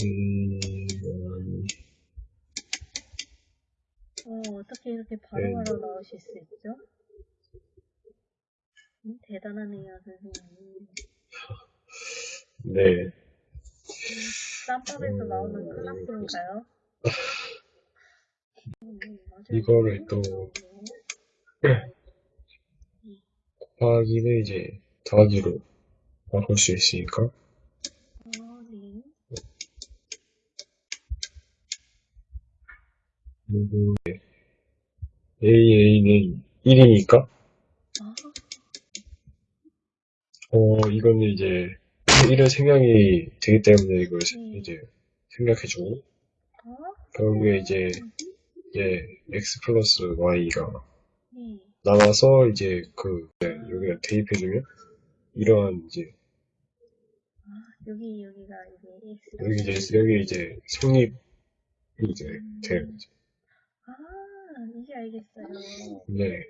음, 음, 어, 어떻게 이렇게 바로바로 네. 나오실 수 있죠? 음, 대단하네요, 선생님. 네. 쌈밥에서 음, 나오는 클라스인가요? 음, 맞아요. 이거를 또 곱하기는 이제 더하기로 바꿀 수 있으니까. 아, 네. 그리고 AA는 1이니까, 아, 어, 이거는 이제 1은 생략이 되기 때문에 이걸 음. 이제 생략해주고, 아, 결국에 이제, 이제 x 플러스 y가 네. 나와서 이제 그, 네, 여기다 대입해주면, 이러한 이제, 아, 여기, 여기가 X. 여기 이제, 여기 이제 성립이 이제 돼요. 아, 이제 알겠어요. 네.